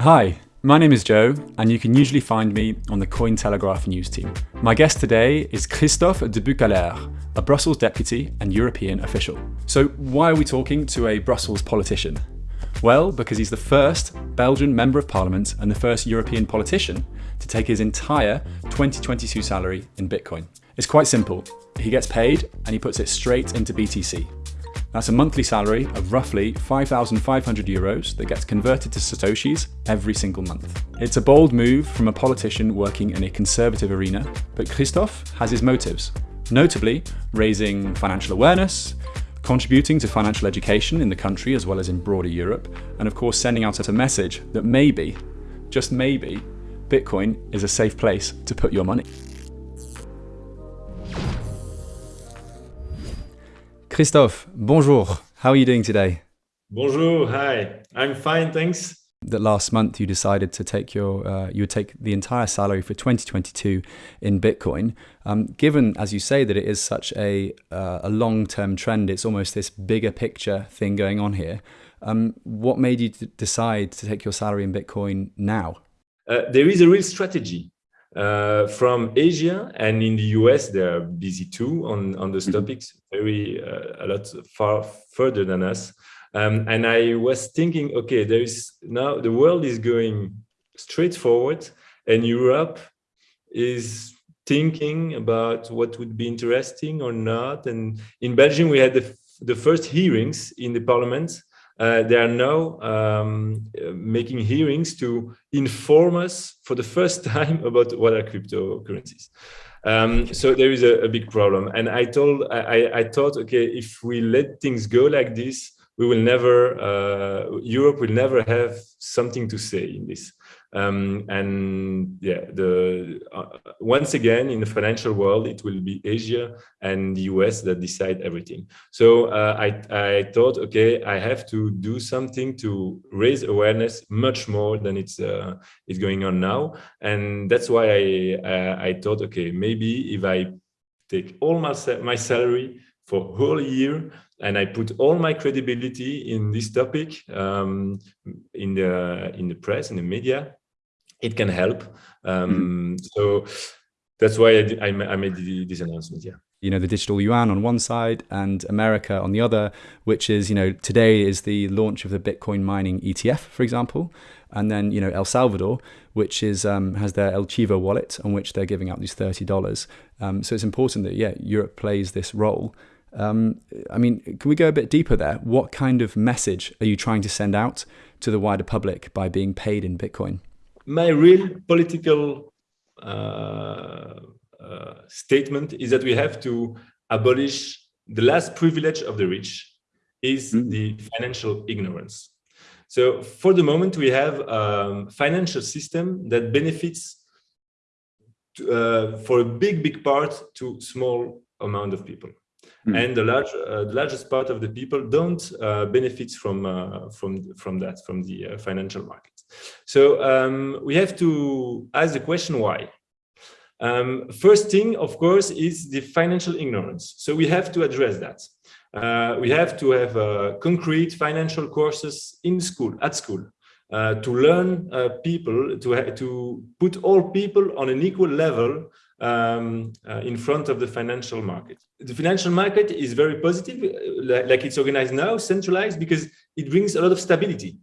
Hi, my name is Joe, and you can usually find me on the Cointelegraph news team. My guest today is Christophe De Beukelaer, a Brussels deputy and European official. So, why are we talking to a Brussels politician? Well, because he's the first Belgian Member of Parliament and the first European politician to take his entire 2022 salary in Bitcoin. It's quite simple. He gets paid and he puts it straight into BTC. That's a monthly salary of roughly 5,500 euros that gets converted to Satoshis every single month. It's a bold move from a politician working in a conservative arena, but Christophe has his motives, notably raising financial awareness, contributing to financial education in the country as well as in broader Europe, and of course sending out a message that maybe, just maybe, Bitcoin is a safe place to put your money. Christophe, bonjour. How are you doing today? Bonjour, hi. I'm fine, thanks. That last month you decided to take your, uh, you would take the entire salary for 2022 in Bitcoin. Um, given, as you say, that it is such a, uh, a long-term trend, it's almost this bigger picture thing going on here. Um, what made you decide to take your salary in Bitcoin now? Uh, there is a real strategy uh, from Asia and in the US, they're busy too on, on those mm-hmm. topics, very uh, a lot far further than us. Um, and I was thinking, okay, there is now the world is going straight forward and Europe is thinking about what would be interesting or not. And in Belgium, we had the, the first hearings in the parliament uh, they are now um, making hearings to inform us for the first time about what are cryptocurrencies. Um, so there is a, a, big problem. And I told, I, I thought, okay, if we let things go like this, we will never, uh, Europe will never have something to say in this. Um, and yeah, the uh, once again in the financial world, it will be Asia and the US that decide everything. So uh, I, I thought, okay, I have to do something to raise awareness much more than it's uh, it's going on now, and that's why I uh, I thought, okay, maybe if I take all my my salary for whole year and I put all my credibility in this topic um, in the in the press in the media it can help. Um, mm -hmm. So that's why I, I, I made this announcement. Yeah you know the digital yuan on one side and America on the other, which is you know today is the launch of the Bitcoin mining ETF, for example, and then you know El Salvador, which is um, has their El Chivo wallet on which they're giving out these thirty dollars. Um, so it's important that yeah Europe plays this role. Um, I mean, can we go a bit deeper there? What kind of message are you trying to send out to the wider public by being paid in Bitcoin? My real political uh, uh, statement is that we have to abolish the last privilege of the rich is mm. the financial ignorance. So for the moment, we have a financial system that benefits to, uh, for a big, big part to small amount of people. Mm. And the, large, uh, the largest part of the people don't uh, benefit from, uh, from, from that, from the uh, financial market. So um, we have to ask the question why. Um, first thing, of course, is the financial ignorance. So we have to address that. Uh, we have to have uh, concrete financial courses in school, at school, uh, to learn uh, people, to, to put all people on an equal level um, uh, in front of the financial market. The financial market is very positive, uh, like it's organized now, centralized, because it brings a lot of stability.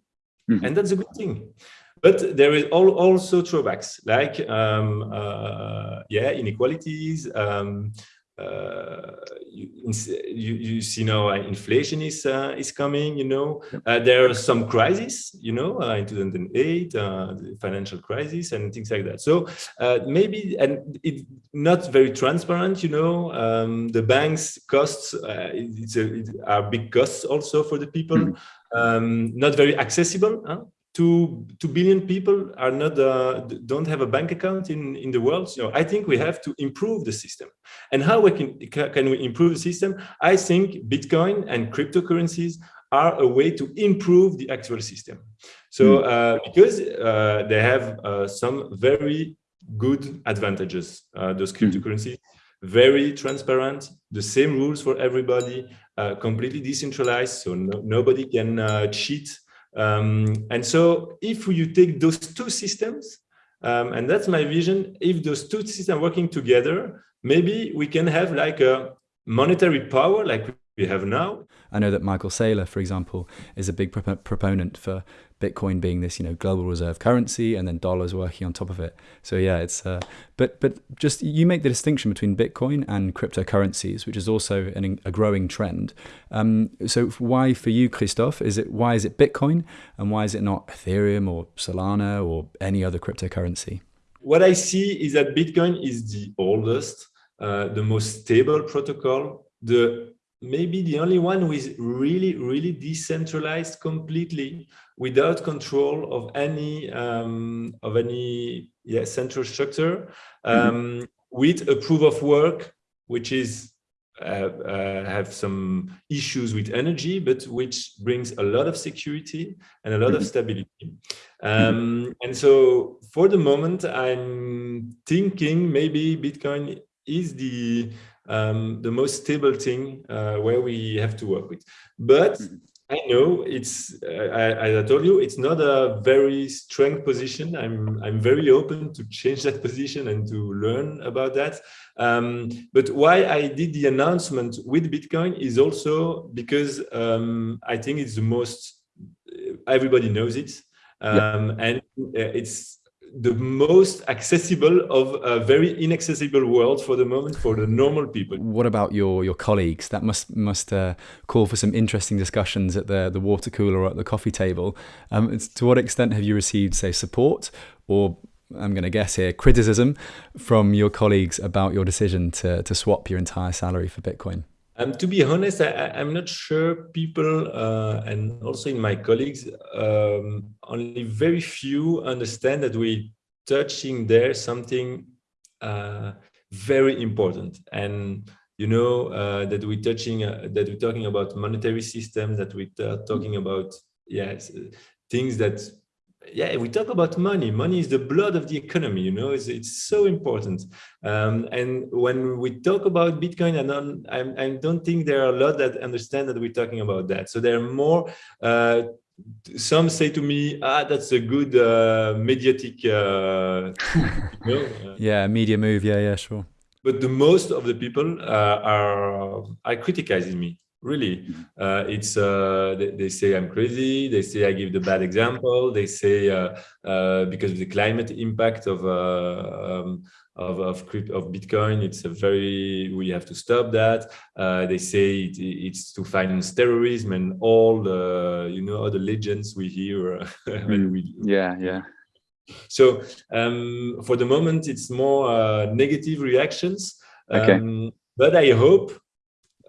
Mm -hmm. And that's a good thing. But there is all, also drawbacks like, um, uh, yeah, inequalities. Um, you, you, you, see now uh, inflation is uh, is coming. You know, uh, there are some crises. You know, uh, in 2008, the financial crisis and things like that. So maybe and it's not very transparent. You know, um, the banks costs it's a, it are big costs also for the people. Mm -hmm. not very accessible. Huh? Two two billion people are not uh, don't have a bank account in in the world. You know i think we have to improve the system. And how we can can we improve the system? I think bitcoin and cryptocurrencies are a way to improve the actual system. So hmm. uh, because uh, they have uh, some very good advantages uh, those hmm. cryptocurrencies. Very transparent the same rules for everybody uh, completely decentralized so no, nobody can cheat Um, and so if you take those two systems, um, and that's my vision, if those two systems are working together, maybe we can have like a monetary power like we have now. I know that Michael Saylor, for example, is a big prop proponent for Bitcoin being this, you know, global reserve currency, and then dollars working on top of it. So yeah, it's. Uh, but but just you make the distinction between Bitcoin and cryptocurrencies, which is also an, a growing trend. Um, so why for you, Christophe, is it why is it Bitcoin, and why is it not Ethereum or Solana or any other cryptocurrency? What I see is that Bitcoin is the oldest, uh, the most stable protocol, the maybe the only one who is really, really decentralized completely without control of any um, of any yeah, central structure mm-hmm. um, mm -hmm. with a proof of work, which is uh, uh, have some issues with energy, but which brings a lot of security and a lot mm -hmm. of mm-hmm. stability. Mm-hmm. Um. And so for the moment, I'm thinking maybe Bitcoin is the um, the most stable thing uh, where we have to work with. But mm-hmm. I know it's, uh, as I told you, it's not a very strong position. I'm, I'm very open to change that position and to learn about that. Um, but why I did the announcement with Bitcoin is also because um, I think it's the most, everybody knows it. Um, and uh, it's the most accessible of a very inaccessible world for the moment for the normal people. What about your your colleagues? That must must uh, call for some interesting discussions at the the water cooler or at the coffee table. Um, to what extent have you received, say, support or I'm going to guess here criticism from your colleagues about your decision to to swap your entire salary for Bitcoin? Um, to be honest, I, am not sure people uh, and also in my colleagues, um, only very few understand that we're touching there something uh, very important. And you know uh, that we're touching uh, that we're talking about monetary systems, that we're talking about yes things that yeah, we talk about money. Money is the blood of the economy, you know, it's, it's so important. Um, and when we talk about Bitcoin, I don't, I, I, don't think there are a lot that understand that we're talking about that. So there are more, uh, some say to me, ah, that's a good uh, mediatic, uh, you know, uh, yeah, media move. Yeah, yeah, sure. But the most of the people uh, are, are criticizing me really mm-hmm. uh, it's uh, they, they, say i'm crazy they say i give the bad example they say uh, uh because of the climate impact of uh, um, of of, of bitcoin it's a very we have to stop that uh, they say it, it's to finance terrorism and all the you know all the legends we hear when mm. we yeah yeah so um, for the moment it's more negative reactions okay. Um, but i hope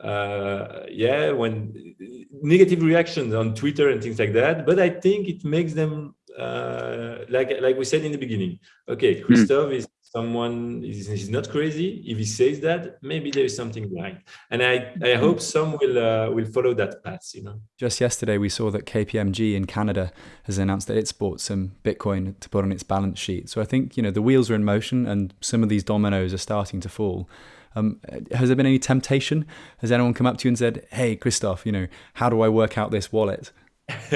uh, yeah, when negative reactions on Twitter and things like that. But I think it makes them uh, like like we said in the beginning. Okay, hmm. Christophe mm. is someone he's, he's, not crazy. If he says that, maybe there is something behind. And I I hmm. hope some will uh, will follow that path. You know. Just yesterday, we saw that KPMG in Canada has announced that it's bought some Bitcoin to put on its balance sheet. So I think you know the wheels are in motion, and some of these dominoes are starting to fall. Um, has there been any temptation? Has anyone come up to you and said, "Hey, Christophe, you know, how do I work out this wallet?"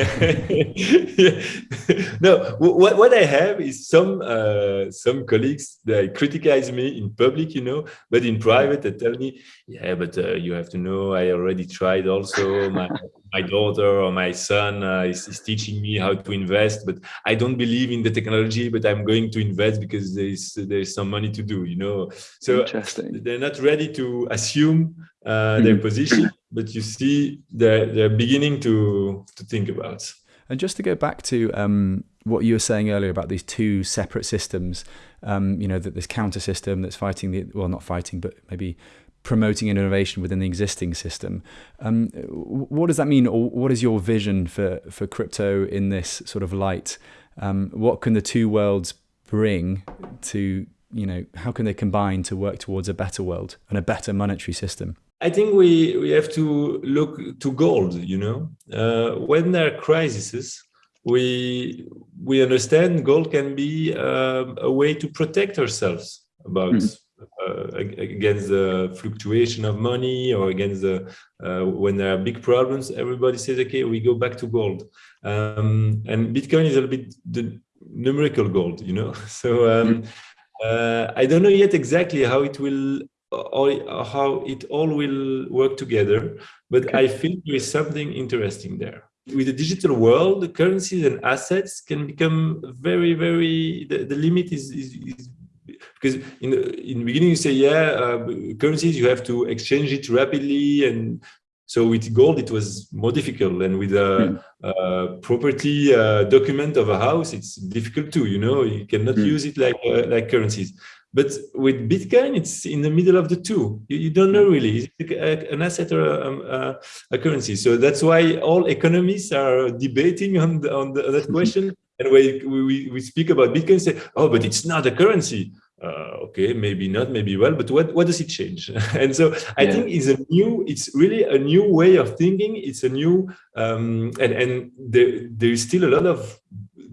no, what, what I have is some uh, some colleagues they criticize me in public, you know, but in private they tell me, yeah, but uh, you have to know I already tried also. My my daughter or my son uh, is, is, teaching me how to invest, but I don't believe in the technology, but I'm going to invest because there's there's some money to do, you know. So they're not ready to assume uh, their mm-hmm. position but you see they're, they're beginning to, to think about. And just to go back to um, what you were saying earlier about these two separate systems, um, you know, that this counter system that's fighting the, well, not fighting, but maybe promoting innovation within the existing system. Um, what does that mean, or what is your vision for, for crypto in this sort of light? Um, what can the two worlds bring to, you know, how can they combine to work towards a better world and a better monetary system? I think we, we have to look to gold, you know, uh, when there are crises, we, we understand gold can be uh, a way to protect ourselves about mm against the fluctuation of money or against the uh, when there are big problems. Everybody says, okay, we go back to gold. Um, and Bitcoin is a little bit the numerical gold, you know. So um, uh, I don't know yet exactly how it will or how it all will work together, but okay. I feel there is something interesting there with the digital world, the currencies and assets can become very, very, the, the limit is, is, is, because in the, in the beginning you say, yeah, uh, currencies, you have to exchange it rapidly. And so with gold, it was more difficult. And with a, mm. property uh, document of a house, it's difficult too, you know, you cannot mm. use it like, uh, like currencies. But with Bitcoin, it's in the middle of the two. You, you don't know really, an asset or a, a, a, currency. So that's why all economists are debating on, the, on the, that question. and we, we, we speak about Bitcoin, say, oh, but it's not a currency. Uh, okay, maybe not, maybe well, but what, what does it change? and so I yeah. think it's a new, it's really a new way of thinking. It's a new, um, and, and there, there is still a lot of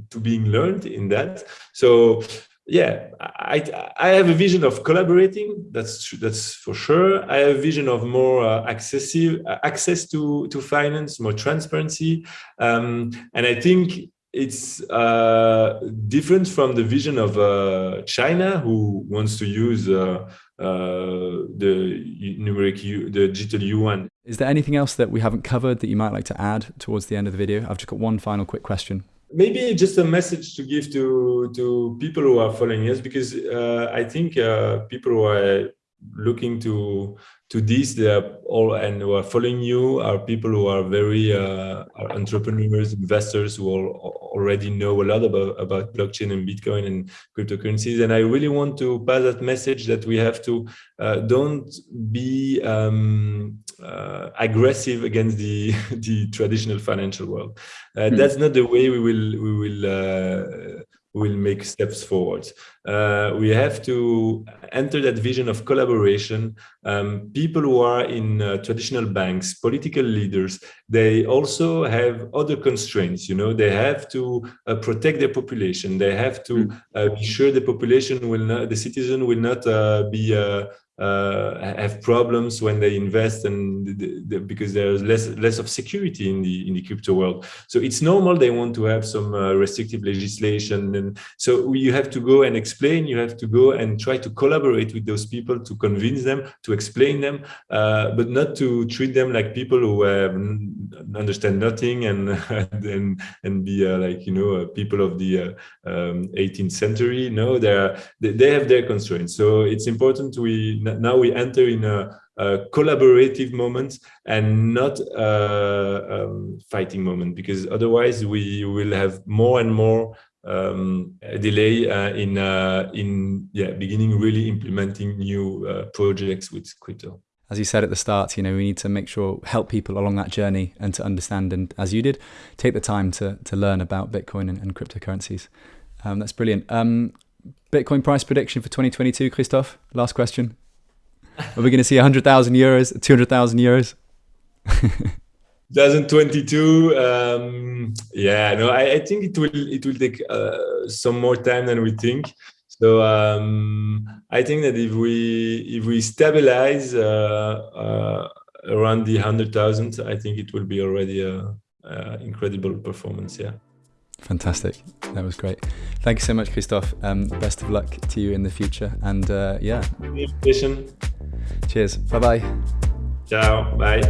to being learned in that. So yeah, I, I have a vision of collaborating. That's that's for sure. I have a vision of more uh, accessive uh, access to to finance, more transparency, um, and I think it's uh, different from the vision of uh, China, who wants to use uh, uh, the numeric U, the digital yuan. Is there anything else that we haven't covered that you might like to add towards the end of the video? I've just got one final quick question maybe just a message to give to to people who are following us because uh, I think uh, people who are looking to to this they are all and who are following you are people who are very uh, are entrepreneurs investors who already know a lot about about blockchain and bitcoin and cryptocurrencies and i really want to pass that message that we have to uh, don't be um, uh, aggressive against the the traditional financial world mm. that's not the way we will we will uh, will make steps forward. Uh, we have to enter that vision of collaboration. Um, people who are in uh, traditional banks, political leaders, they also have other constraints. You know, they have to uh, protect their population. They have to hmm. uh, be sure the population will not, the citizen will not uh, be uh, uh, have problems when they invest and the, the, because there's less less of security in the in the crypto world so it's normal they want to have some uh, restrictive legislation and so you have to go and explain you have to go and try to collaborate with those people to convince them to explain them uh, but not to treat them like people who understand nothing and and and be uh, like you know uh, people of the uh, um, 18th century no they are they, they have their constraints so it's important we now we enter in a, a collaborative moment and not a um, fighting moment because otherwise we will have more and more um, delay uh, in uh, in yeah beginning really implementing new uh, projects with crypto. As you said at the start, you know we need to make sure help people along that journey and to understand and as you did, take the time to to learn about Bitcoin and, and cryptocurrencies. Um, that's brilliant. Um, Bitcoin price prediction for 2022, Christophe. Last question. Are we going to see 100,000 euros, 200,000 euros? 2022 um, yeah no I, I, think it will it will take uh, some more time than we think so um, i think that if we if we stabilize uh, uh, around the 100000 i think it will be already a, a incredible performance yeah Fantastic. That was great. Thank you so much, Christophe. Um, best of luck to you in the future. And uh, yeah. Cheers. Bye bye. Ciao. Bye.